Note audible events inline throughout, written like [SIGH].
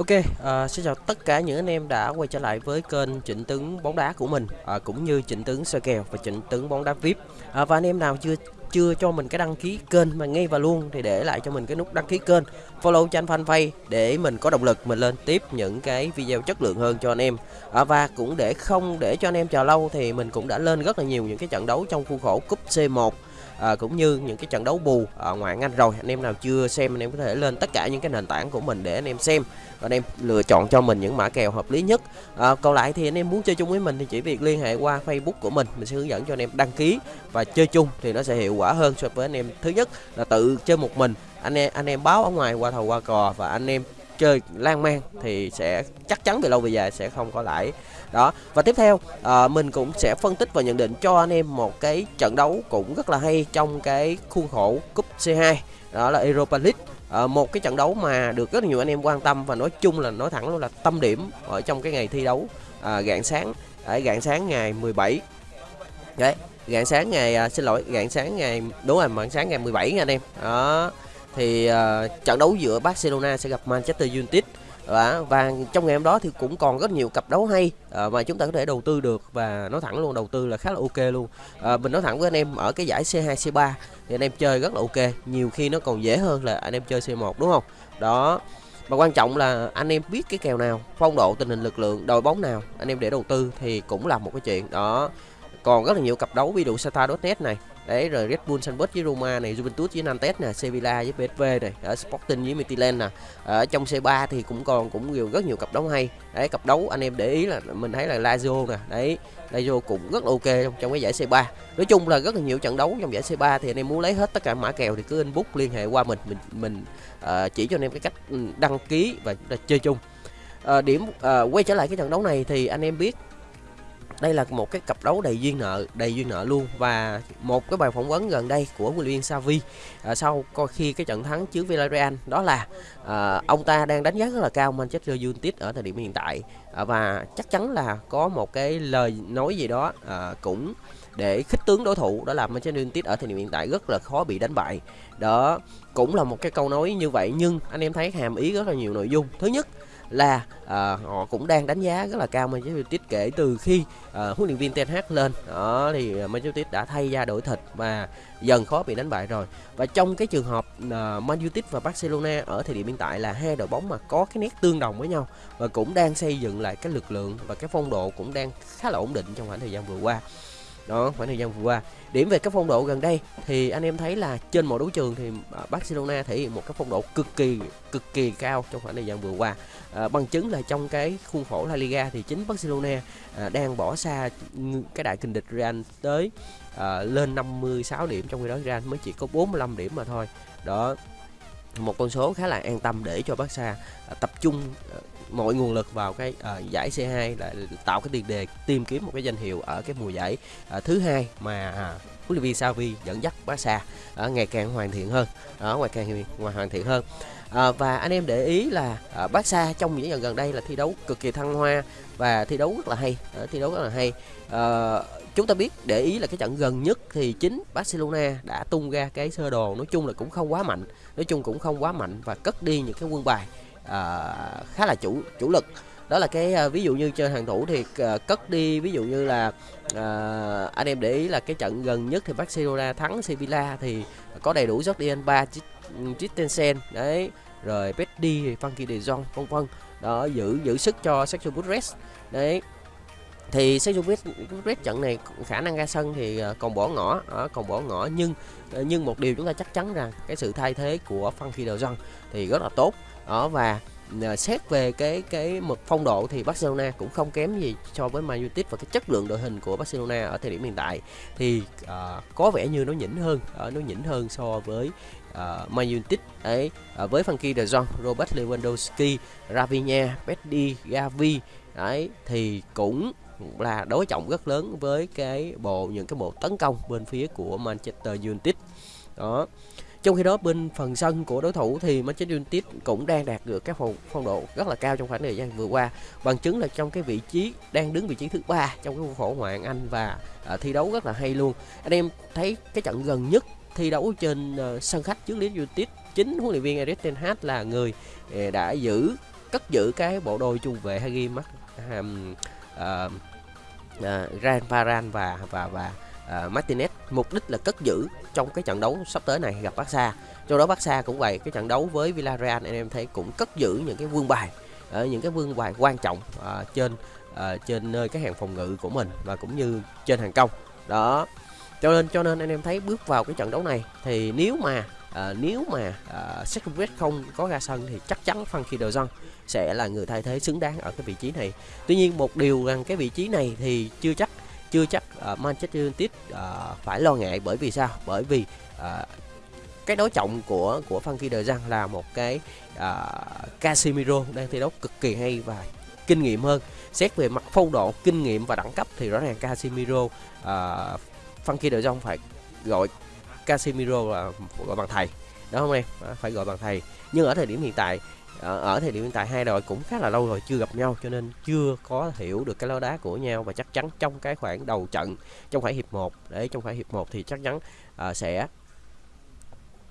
Ok, uh, xin chào tất cả những anh em đã quay trở lại với kênh Trịnh Tướng bóng đá của mình uh, cũng như Trịnh Tướng sơ kèo và Trịnh Tướng bóng đá VIP. Uh, và anh em nào chưa chưa cho mình cái đăng ký kênh mà ngay và luôn thì để lại cho mình cái nút đăng ký kênh, follow cho anh fanpage để mình có động lực mình lên tiếp những cái video chất lượng hơn cho anh em. Uh, và cũng để không để cho anh em chờ lâu thì mình cũng đã lên rất là nhiều những cái trận đấu trong khuôn khổ cúp C1 à, cũng như những cái trận đấu bù ở ngoại hạng Anh rồi. Anh em nào chưa xem anh em có thể lên tất cả những cái nền tảng của mình để anh em xem. Và anh em lựa chọn cho mình những mã kèo hợp lý nhất. À, còn lại thì anh em muốn chơi chung với mình thì chỉ việc liên hệ qua Facebook của mình. Mình sẽ hướng dẫn cho anh em đăng ký và chơi chung thì nó sẽ hiệu quả hơn so với anh em thứ nhất là tự chơi một mình. Anh em anh em báo ở ngoài qua thầu qua cò và anh em chơi lan man thì sẽ chắc chắn về lâu về dài sẽ không có lãi. Đó và tiếp theo à, mình cũng sẽ phân tích và nhận định cho anh em một cái trận đấu cũng rất là hay trong cái khuôn khổ cúp C2 đó là Europa League. À, một cái trận đấu mà được rất nhiều anh em quan tâm và nói chung là nói thẳng luôn là tâm điểm ở trong cái ngày thi đấu ờ, à, gạn sáng ở gạn sáng ngày 17 đấy gạn sáng ngày à, xin lỗi gạn sáng ngày đúng rồi gạn sáng ngày 17 nha anh em. Đó thì uh, trận đấu giữa Barcelona sẽ gặp Manchester United. Và, và trong ngày hôm đó thì cũng còn rất nhiều cặp đấu hay uh, mà chúng ta có thể đầu tư được. Và nói thẳng luôn đầu tư là khá là ok luôn. Uh, mình nói thẳng với anh em ở cái giải C2 C3 thì anh em chơi rất là ok. Nhiều khi nó còn dễ hơn là anh em chơi C1 đúng không? Đó. Và quan trọng là anh em biết cái kèo nào phong độ tình hình lực lượng đội bóng nào anh em để đầu tư thì cũng là một cái chuyện. Đó còn rất là nhiều cặp đấu ví dụ Sata.net này. Đấy rồi Red Bull Salzburg với Roma này Juventus với Nantes nè Sevilla với PSV này ở Sporting với Midtjylland nè. Ở trong C3 thì cũng còn cũng nhiều rất nhiều cặp đấu hay. Đấy cặp đấu anh em để ý là mình thấy là Lazio nè. Đấy Lazio cũng rất là ok trong, trong cái giải C3 nói chung là rất là nhiều trận đấu trong giải C3 thì anh em muốn lấy hết tất cả mã kèo thì cứ inbox liên hệ qua mình mình mình uh, chỉ cho anh em cái cách ừ, đăng ký và chơi chung. Uh, điểm uh, quay trở lại cái trận đấu này thì anh em biết đây là một cái cặp đấu đầy duyên nợ đầy duyên nợ luôn. Và một cái bài phỏng vấn gần đây của huấn luyện viên Xavi à, sau coi khi cái trận thắng trước Villarreal đó là à, ông ta đang đánh giá rất là cao Manchester United ở thời điểm hiện tại. À, và chắc chắn là có một cái lời nói gì đó à, cũng để khích tướng đối thủ đó là Manchester United ở thời điểm hiện tại rất là khó bị đánh bại. Đó cũng là một cái câu nói như vậy nhưng anh em thấy hàm ý rất là nhiều nội dung. Thứ nhất là à, họ cũng đang đánh giá rất là cao Manchester United kể từ khi à, huấn luyện viên Ten Hag lên. Đó thì à, Manchester United đã thay ra đổi thịt và dần khó bị đánh bại rồi. Và trong cái trường hợp à, Man United và Barcelona ở thời điểm hiện tại là hai đội bóng mà có cái nét tương đồng với nhau và cũng đang xây dựng lại cái lực lượng và cái phong độ cũng đang khá là ổn định trong khoảng thời gian vừa qua đó khoảng thời gian vừa qua. Điểm về các phong độ gần đây thì anh em thấy là trên mọi đấu trường thì à, Barcelona thể hiện một cái phong độ cực kỳ cực kỳ cao trong khoảng thời gian vừa qua. À, bằng chứng là trong cái khuôn khổ La Liga thì chính Barcelona à, đang bỏ xa cái đại kình địch Real tới à, lên 56 điểm trong khi đó Real mới chỉ có 45 điểm mà thôi. Đó một con số khá là an tâm để cho Barca à, tập trung à, mọi nguồn lực vào cái uh, giải C2 là tạo cái tiền đề tìm kiếm một cái danh hiệu ở cái mùa giải uh, thứ hai mà uh, huấn luyện viên Xavi dẫn dắt Barca uh, ngày càng hoàn thiện hơn ở uh, ngày càng hoàn thiện hơn. À, và anh em để ý là à, Barca trong những lần gần đây là thi đấu cực kỳ thăng hoa và thi đấu rất là hay à, thi đấu rất là hay. À, chúng ta biết để ý là cái trận gần nhất thì chính Barcelona đã tung ra cái sơ đồ nói chung là cũng không quá mạnh nói chung cũng không quá mạnh và cất đi những cái quân bài uh, khá là chủ chủ lực. Đó là cái uh, ví dụ như chơi hàng thủ thì uh, cất đi ví dụ như là uh, anh em để ý là cái trận gần nhất thì Barcelona thắng Sevilla thì có đầy đủ Jordi ba Christensen đấy. Rồi Pedri, Frankie De Jong vân vân. Đó giữ giữ sức cho Sergio Busquets đấy thì Sejovic trận này khả năng ra sân thì ờ, còn bỏ ngỏ ở còn bỏ ngỏ. Nhưng ờ, nhưng một điều chúng ta chắc chắn rằng cái sự thay thế của Frankie De Jong thì rất là tốt. Đó và xét về cái cái mực phong độ thì Barcelona cũng không kém gì so với Man United và cái chất lượng đội hình của Barcelona ở thời điểm hiện tại. Thì uh, có vẻ như nó nhỉnh hơn uh, nó nhỉnh hơn so với uh, Man United ấy uh, với Frankie De Jong, Robert Lewandowski, Rafinha, Pedri, Gavi. Đấy thì cũng là đối trọng rất lớn với cái bộ những cái bộ tấn công bên phía của Manchester United đó trong khi đó bên phần sân của đối thủ thì Manchester United cũng đang đạt được các phong, phong độ rất là cao trong khoảng thời gian vừa qua. Bằng chứng là trong cái vị trí đang đứng vị trí thứ ba trong cái khổ ngoại Anh và à, thi đấu rất là hay luôn. Anh em thấy cái trận gần nhất thi đấu trên uh, sân khách trước Leeds United chính huấn luyện viên Erik ten Hag là người uh, đã giữ cất giữ cái bộ đôi trung vệ Hagi Mark um, uh, uh, Ran Varane và và và uh, Martinez. Mục đích là cất giữ trong cái trận đấu sắp tới này gặp Barca. Trong đó Barca cũng vậy cái trận đấu với Villarreal anh em thấy cũng cất giữ những cái vương bài ở những cái vương bài quan trọng uh, trên uh, trên nơi cái hàng phòng ngự của mình và cũng như trên hàng công. Đó cho nên cho nên anh em thấy bước vào cái trận đấu này thì nếu mà à, nếu mà ờ, à, Secret không có ra sân thì chắc chắn Funky De Jong sẽ là người thay thế xứng đáng ở cái vị trí này. Tuy nhiên một điều rằng cái vị trí này thì chưa chắc chưa chắc uh, Manchester United uh, phải lo ngại bởi vì sao? Bởi vì uh, cái đối trọng của của Funky De Jong là một cái uh, Casemiro đang thi đấu cực kỳ hay và kinh nghiệm hơn. Xét về mặt phong độ kinh nghiệm và đẳng cấp thì rõ ràng Casemiro uh, Funky De Jong phải gọi Casemiro là gọi bằng thầy. Đó không em? Phải gọi bằng thầy. Nhưng ở thời điểm hiện tại ở thời điểm hiện tại hai đội cũng khá là lâu rồi chưa gặp nhau cho nên chưa có hiểu được cái lối đá của nhau và chắc chắn trong cái khoảng đầu trận trong khoảng hiệp 1 để trong khoảng hiệp 1 thì chắc chắn uh, sẽ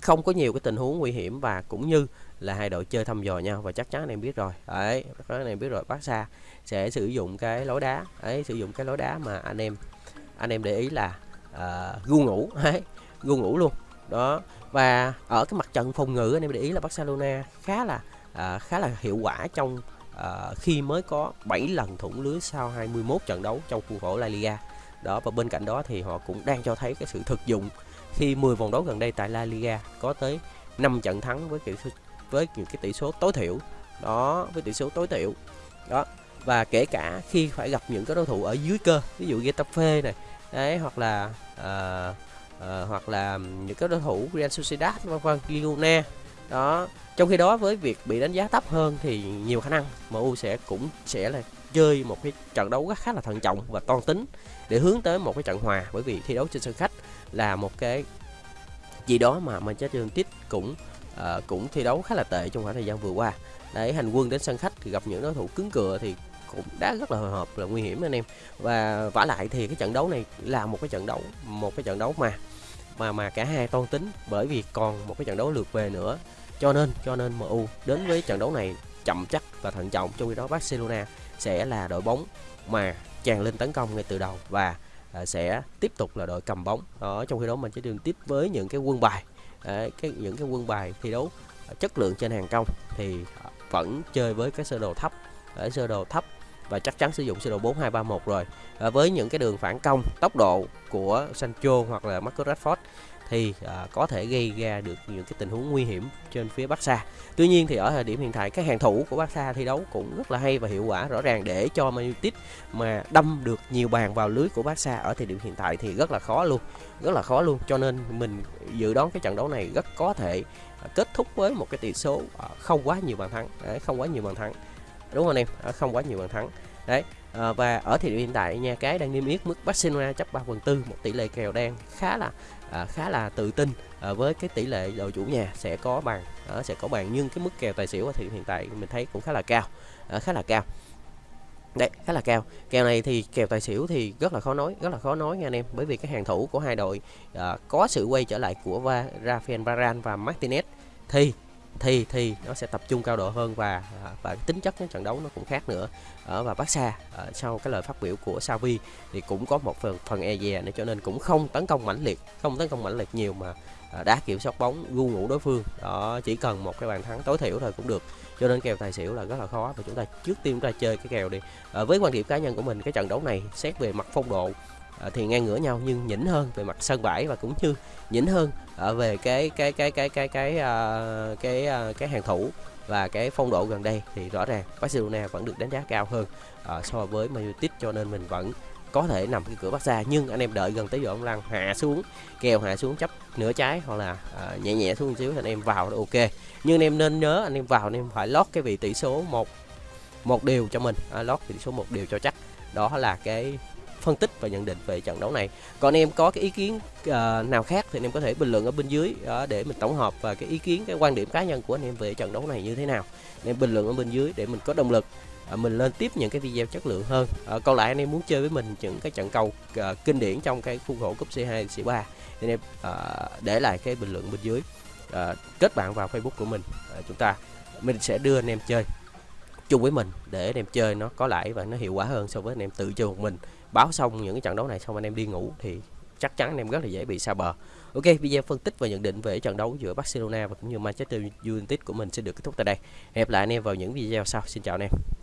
không có nhiều cái tình huống nguy hiểm và cũng như là hai đội chơi thăm dò nhau và chắc chắn anh em biết rồi. Đấy chắc anh em biết rồi. Barca sẽ sử dụng cái lối đá ấy sử dụng cái lối đá mà anh em anh em để ý là uh, gu ngủ [LAUGHS] đấy gù ngủ luôn. Đó và ở cái mặt trận phòng ngự anh em để ý là Barcelona khá là à, khá là hiệu quả trong à, khi mới có 7 lần thủng lưới sau 21 trận đấu trong khuôn khổ La Liga. Đó và bên cạnh đó thì họ cũng đang cho thấy cái sự thực dụng khi 10 vòng đấu gần đây tại La Liga có tới 5 trận thắng với kiểu với những cái tỷ số tối thiểu. Đó với tỷ số tối thiểu. Đó và kể cả khi phải gặp những cái đối thủ ở dưới cơ ví dụ Getafe này đấy hoặc là uh, uh, hoặc là những cái đối thủ Real Sociedad vân vân Girona. Đó trong khi đó với việc bị đánh giá thấp hơn thì nhiều khả năng MU sẽ cũng sẽ là chơi một cái trận đấu khá là thận trọng và toan tính để hướng tới một cái trận hòa bởi vì thi đấu trên sân khách là một cái gì đó mà Manchester United cũng uh, cũng thi đấu khá là tệ trong khoảng thời gian vừa qua. Để hành quân đến sân khách thì gặp những đối thủ cứng cựa thì cũng đã rất là hồi hộp, là nguy hiểm anh em. Và vả lại thì cái trận đấu này là một cái trận đấu, một cái trận đấu mà mà mà cả hai toan tính, bởi vì còn một cái trận đấu lượt về nữa. Cho nên cho nên MU đến với trận đấu này chậm chắc và thận trọng, trong khi đó Barcelona sẽ là đội bóng mà tràn lên tấn công ngay từ đầu và à, sẽ tiếp tục là đội cầm bóng. Đó, trong khi đó mình sẽ đường tiếp với những cái quân bài à, cái, những cái quân bài thi đấu à, chất lượng trên hàng công thì vẫn chơi với cái sơ đồ thấp. Ở sơ đồ thấp và chắc chắn sử dụng sơ đồ 4231 rồi à, với những cái đường phản công tốc độ của Sancho hoặc là Marcus Rashford thì à, có thể gây ra được những cái tình huống nguy hiểm trên phía Barca. Tuy nhiên thì ở thời điểm hiện tại các hàng thủ của Barca thi đấu cũng rất là hay và hiệu quả rõ ràng để cho Man United mà đâm được nhiều bàn vào lưới của Barca ở thời điểm hiện tại thì rất là khó luôn, rất là khó luôn. Cho nên mình dự đoán cái trận đấu này rất có thể à, kết thúc với một cái tỷ số à, không quá nhiều bàn thắng, đấy, không quá nhiều bàn thắng. Đúng không anh em? À, không quá nhiều bàn thắng. Đấy, à, và ở thời điểm hiện tại nha cái đang niêm yết mức Barcelona chấp 3 phần tư một tỷ lệ kèo đang khá là à, khá là tự tin à, với cái tỷ lệ đội chủ nhà sẽ có bàn à, sẽ có bàn nhưng cái mức kèo tài xỉu ở thời điểm hiện tại mình thấy cũng khá là cao à, khá là cao đấy khá là cao kèo này thì kèo tài xỉu thì rất là khó nói rất là khó nói nha anh em bởi vì cái hàng thủ của hai đội à, có sự quay trở lại của Va, Rafael Varane và Martinez thì thì thì nó sẽ tập trung cao độ hơn và à, và tính chất cái trận đấu nó cũng khác nữa. Ở và Barca xa sau cái lời phát biểu của Xavi thì cũng có một phần phần e dè nữa cho nên cũng không tấn công mãnh liệt không tấn công mãnh liệt nhiều mà à, đá kiểm soát bóng gu ngủ đối phương. Đó chỉ cần một cái bàn thắng tối thiểu thôi cũng được. Cho nên kèo tài xỉu là rất là khó và chúng ta trước tiên chúng ta chơi cái kèo đi. À, với quan điểm cá nhân của mình cái trận đấu này xét về mặt phong độ Ờ, thì ngang ngửa nhau nhưng nhỉnh hơn về mặt sân bãi và cũng như nhỉnh hơn ở về cái cái cái cái cái cái ờ, cái cái, cái, cái hàng thủ và cái phong độ gần đây thì rõ ràng Barcelona vẫn được đánh giá cao hơn uh, so với Man United cho nên mình vẫn có thể nằm cái cửa Barca. Nhưng anh em đợi gần tới giờ ông Lăng hạ xuống kèo hạ xuống chấp nửa trái hoặc là uh, nhẹ nhẹ xuống một xíu thì anh em vào là ok. Nhưng anh em nên nhớ anh em vào anh em phải lót cái vị tỷ số một một điều cho mình. À, lót tỷ số một điều cho chắc. Đó là cái phân tích và nhận định về trận đấu này. Còn em có cái ý kiến uh, nào khác thì anh em có thể bình luận ở bên dưới uh, để mình tổng hợp và cái ý kiến cái quan điểm cá nhân của anh em về trận đấu này như thế nào. Anh em bình luận ở bên dưới để mình có động lực uh, mình lên tiếp những cái video chất lượng hơn. Uh, còn lại anh em muốn chơi với mình những cái trận cầu uh, kinh điển trong cái khuôn khổ cúp C2 C3 thì anh em uh, để lại cái bình luận bên dưới uh, kết bạn vào Facebook của mình. Uh, chúng ta mình sẽ đưa anh em chơi chung với mình để anh em chơi nó có lãi và nó hiệu quả hơn so với anh em tự chơi một mình báo xong những cái trận đấu này xong anh em đi ngủ thì chắc chắn anh em rất là dễ bị xa bờ Ok, video phân tích và nhận định về trận đấu giữa Barcelona và cũng như Manchester United của mình sẽ được kết thúc tại đây. Hẹn gặp lại anh em vào những video sau. Xin chào anh em.